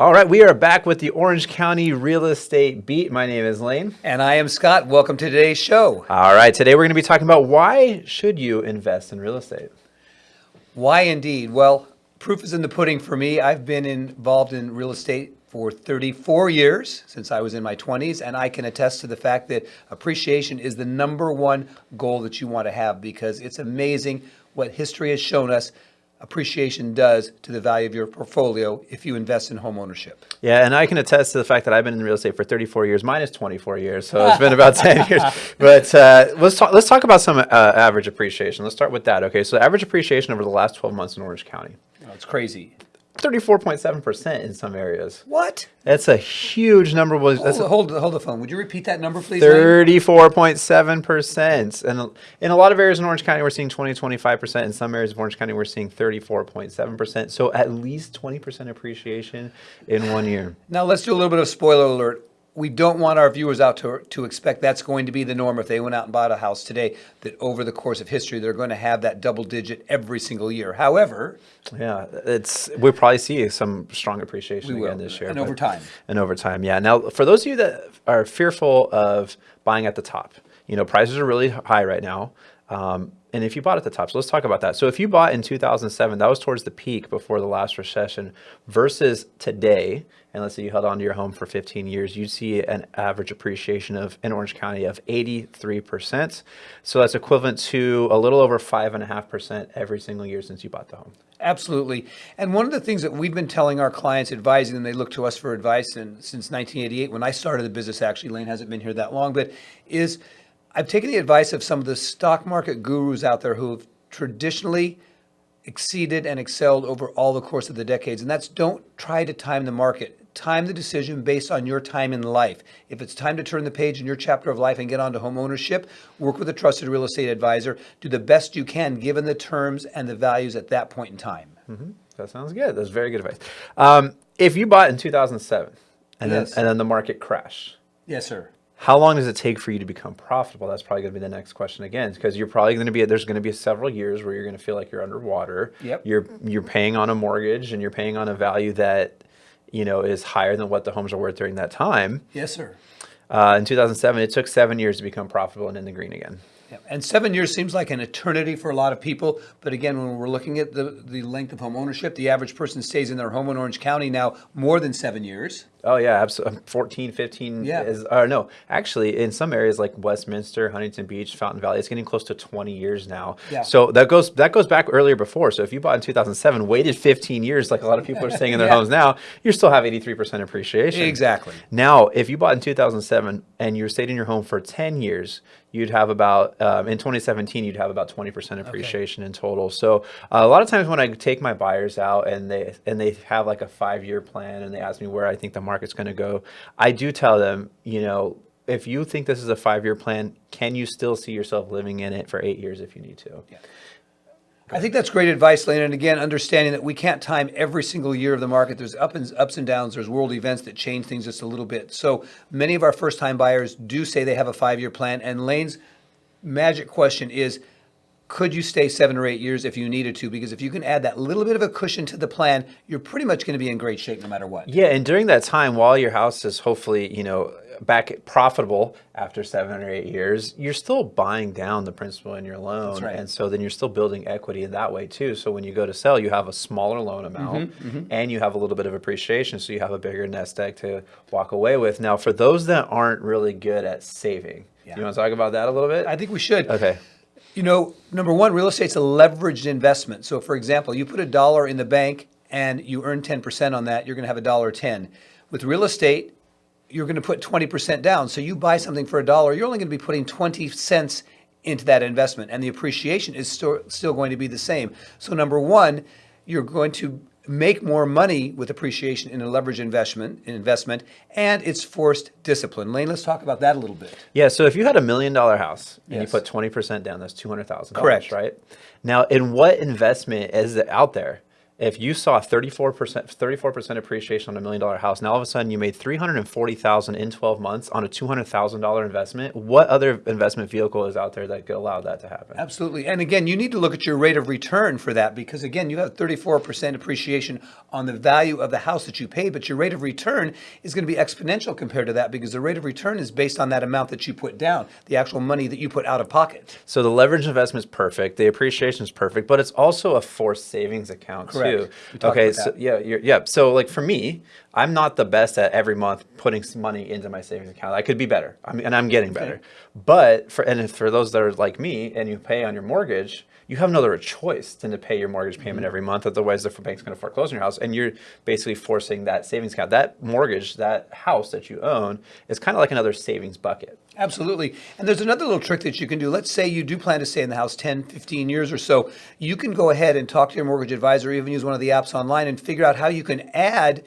All right, we are back with the Orange County Real Estate Beat. My name is Lane. And I am Scott. Welcome to today's show. All right, today we're going to be talking about why should you invest in real estate? Why indeed? Well, proof is in the pudding for me. I've been involved in real estate for 34 years since I was in my 20s, and I can attest to the fact that appreciation is the number one goal that you want to have because it's amazing what history has shown us appreciation does to the value of your portfolio if you invest in home ownership. Yeah, and I can attest to the fact that I've been in real estate for 34 years, minus 24 years, so it's been about 10 years. But uh, let's talk. Let's talk about some uh, average appreciation. Let's start with that. Okay, so average appreciation over the last 12 months in Orange County. Oh, it's crazy. 34.7% in some areas. What? That's a huge number. Was Hold, hold, hold the phone. Would you repeat that number, please? 34.7%. And in a lot of areas in Orange County, we're seeing 20, 25%. In some areas of Orange County, we're seeing 34.7%. So at least 20% appreciation in one year. Now let's do a little bit of spoiler alert we don't want our viewers out to, to expect that's going to be the norm if they went out and bought a house today, that over the course of history, they're going to have that double digit every single year. However, yeah, it's we'll probably see some strong appreciation again this year. And over time. And over time, yeah. Now, for those of you that are fearful of buying at the top, you know, prices are really high right now. Um, and if you bought at the top, so let's talk about that. So if you bought in 2007, that was towards the peak before the last recession versus today, and let's say you held on to your home for 15 years, you'd see an average appreciation of in Orange County of 83%. So that's equivalent to a little over 5.5% every single year since you bought the home. Absolutely. And one of the things that we've been telling our clients, advising them, they look to us for advice, and since 1988, when I started the business, actually, Lane hasn't been here that long, but is I've taken the advice of some of the stock market gurus out there who have traditionally exceeded and excelled over all the course of the decades. And that's don't try to time the market. Time the decision based on your time in life. If it's time to turn the page in your chapter of life and get onto home ownership, work with a trusted real estate advisor. Do the best you can given the terms and the values at that point in time. Mm-hmm. That sounds good. That's very good advice. Um, if you bought in 2007 and, yes. then, and then the market crashed. Yes, sir how long does it take for you to become profitable? That's probably going to be the next question again, because you're probably going to be there's going to be several years where you're going to feel like you're underwater. Yep. You're you're paying on a mortgage and you're paying on a value that you know is higher than what the homes are worth during that time. Yes, sir. Uh, in 2007, it took seven years to become profitable and in the green again. Yeah. And seven years seems like an eternity for a lot of people. But again, when we're looking at the, the length of home ownership, the average person stays in their home in Orange County now more than seven years. Oh yeah, absolutely. Um, 14, 15 yeah. is, or no, actually in some areas like Westminster, Huntington Beach, Fountain Valley, it's getting close to 20 years now. Yeah. So that goes, that goes back earlier before. So if you bought in 2007, waited 15 years, like a lot of people are staying in their yeah. homes now, you still have 83% appreciation. Exactly. Now, if you bought in 2007 and you stayed in your home for 10 years, you'd have about, um, in 2017, you'd have about 20% appreciation okay. in total. So uh, a lot of times when I take my buyers out and they, and they have like a five year plan and they ask me where I think the market's going to go, I do tell them, you know, if you think this is a five-year plan, can you still see yourself living in it for eight years if you need to? Yeah. I think that's great advice, Lane. And again, understanding that we can't time every single year of the market. There's up and, ups and downs. There's world events that change things just a little bit. So many of our first-time buyers do say they have a five-year plan. And Lane's magic question is, could you stay seven or eight years if you needed to? Because if you can add that little bit of a cushion to the plan, you're pretty much going to be in great shape no matter what. Yeah, and during that time, while your house is hopefully, you know, back profitable after seven or eight years, you're still buying down the principal in your loan. Right. And so then you're still building equity in that way too. So when you go to sell, you have a smaller loan amount mm -hmm, mm -hmm. and you have a little bit of appreciation. So you have a bigger nest egg to walk away with. Now, for those that aren't really good at saving, yeah. you want to talk about that a little bit? I think we should. Okay. You know, number one, real estate's a leveraged investment. So for example, you put a dollar in the bank and you earn 10% on that, you're gonna have a dollar 10. With real estate, you're gonna put 20% down. So you buy something for a dollar, you're only gonna be putting 20 cents into that investment and the appreciation is still, still going to be the same. So number one, you're going to make more money with appreciation in a leverage investment, investment, and it's forced discipline. Lane, let's talk about that a little bit. Yeah, so if you had a million dollar house and yes. you put 20% down, that's $200,000, Correct. right? Now, in what investment is it out there? If you saw 34%, 34% appreciation on a million dollar house, now all of a sudden you made 340,000 in 12 months on a $200,000 investment. What other investment vehicle is out there that could allow that to happen? Absolutely. And again, you need to look at your rate of return for that because again, you have 34% appreciation on the value of the house that you paid, but your rate of return is going to be exponential compared to that because the rate of return is based on that amount that you put down, the actual money that you put out of pocket. So the leverage investment is perfect, the appreciation is perfect, but it's also a forced savings account Correct. too. Okay, so that. yeah, you're, yeah. So like for me, I'm not the best at every month putting some money into my savings account. I could be better, I mean, and I'm getting better. But for and if for those that are like me and you pay on your mortgage, you have no other choice than to pay your mortgage Mm-hmm. payment every month. Otherwise, the bank's going to foreclose on your house, and you're basically forcing that savings account, that mortgage, that house that you own, is kind of like another savings bucket. Absolutely. And there's another little trick that you can do. Let's say you do plan to stay in the house 10, 15 years or so. You can go ahead and talk to your mortgage advisor, or even use one of the apps online and figure out how you can add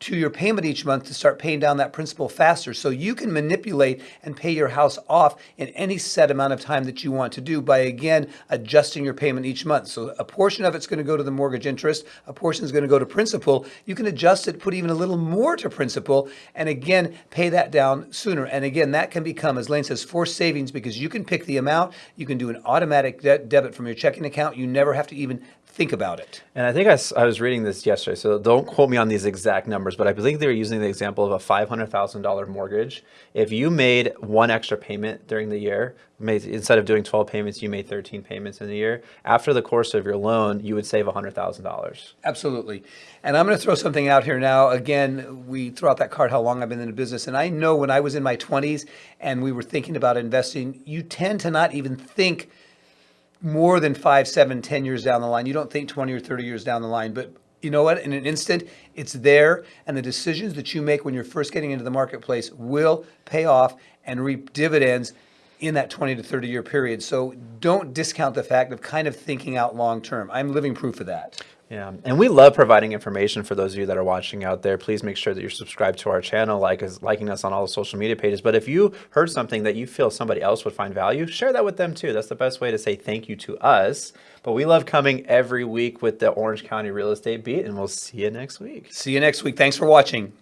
to your payment each month to start paying down that principal faster. So you can manipulate and pay your house off in any set amount of time that you want to do by again adjusting your payment each month. So a portion of it's going to go to the mortgage interest, a portion is going to go to principal. You can adjust it, put even a little more to principal, and again pay that down sooner. And again, that can become, as Lane says, forced savings because you can pick the amount, you can do an automatic de- debit from your checking account. You never have to even think about it. And I think I was reading this yesterday, so don't quote me on these exact numbers, but I believe they were using the example of a $500,000 mortgage. If you made one extra payment during the year, made, instead of doing 12 payments, you made 13 payments in a year, after the course of your loan, you would save $100,000. Absolutely. And I'm going to throw something out here now. Again, we throw out that card how long I've been in the business. And I know when I was in my 20s and we were thinking about investing, you tend to not even think more than five, seven, ten years down the line. You don't think 20 or 30 years down the line. But you know what? In an instant, it's there. And the decisions that you make when you're first getting into the marketplace will pay off and reap dividends in that 20 to 30 year period. So don't discount the fact of kind of thinking out long term. I'm living proof of that. Yeah, and we love providing information for those of you that are watching out there. Please make sure that you're subscribed to our channel, like us, liking us on all the social media pages. But if you heard something that you feel somebody else would find value, share that with them too. That's the best way to say thank you to us. But we love coming every week with the Orange County Real Estate Beat, and we'll see you next week. See you next week. Thanks for watching.